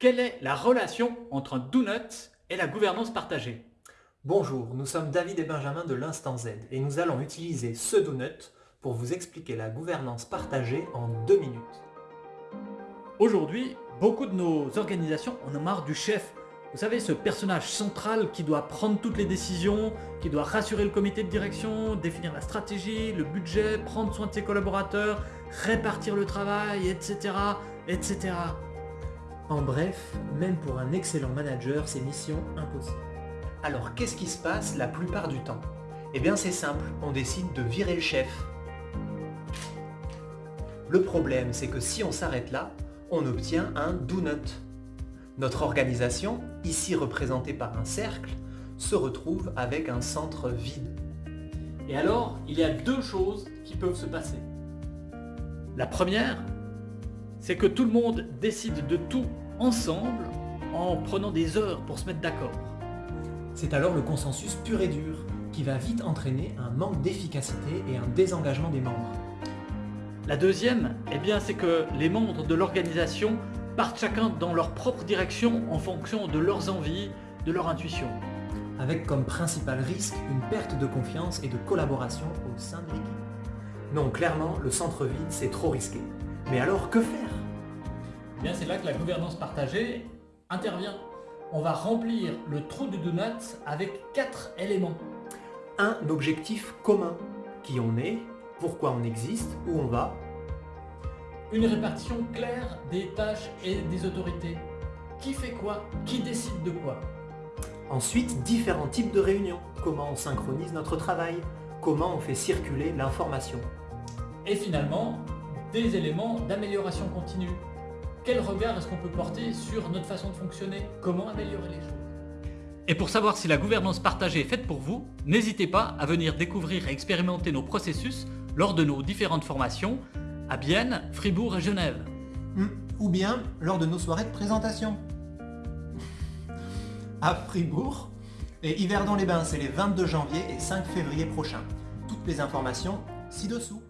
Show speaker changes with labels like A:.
A: Quelle est la relation entre un donut et la gouvernance partagée?
B: Bonjour, nous sommes David et Benjamin de l'Instant Z et nous allons utiliser ce donut pour vous expliquer la gouvernance partagée en deux minutes.
A: Aujourd'hui, beaucoup de nos organisations en ont marre du chef. Vous savez, ce personnage central qui doit prendre toutes les décisions, qui doit rassurer le comité de direction, définir la stratégie, le budget, prendre soin de ses collaborateurs, répartir le travail, etc. etc.
B: En bref, même pour un excellent manager, c'est mission impossible. Alors qu'est-ce qui se passe la plupart du temps? Eh bien c'est simple, on décide de virer le chef. Le problème c'est que si on s'arrête là, on obtient un do not. Notre organisation, ici représentée par un cercle, se retrouve avec un centre vide.
A: Et alors, il y a deux choses qui peuvent se passer. La première, c'est que tout le monde décide de tout ensemble en prenant des heures pour se mettre d'accord.
B: C'est alors le consensus pur et dur qui va vite entraîner un manque d'efficacité et un désengagement des membres.
A: La deuxième, eh bien, c'est que les membres de l'organisation partent chacun dans leur propre direction en fonction de leurs envies, de leur intuition.
B: Avec comme principal risque une perte de confiance et de collaboration au sein de l'équipe. Non, clairement, le centre vide, c'est trop risqué. Mais alors, que faire?
A: Eh bien, c'est là que la gouvernance partagée intervient. On va remplir le trou de donut avec quatre éléments.
B: Un objectif commun, qui on est, pourquoi on existe, où on va.
A: Une répartition claire des tâches et des autorités. Qui fait quoi Qui décide de quoi
B: Ensuite, différents types de réunions. Comment on synchronise notre travail Comment on fait circuler l'information
A: Et finalement, des éléments d'amélioration continue. Quel regard est-ce qu'on peut porter sur notre façon de fonctionner? Comment améliorer les choses? Et pour savoir si la gouvernance partagée est faite pour vous, n'hésitez pas à venir découvrir et expérimenter nos processus lors de nos différentes formations à Bienne, Fribourg et Genève.
B: Hmm, ou bien lors de nos soirées de présentation. À Fribourg et Yverdon-les-Bains, c'est les 22 janvier et 5 février prochains. Toutes les informations ci-dessous.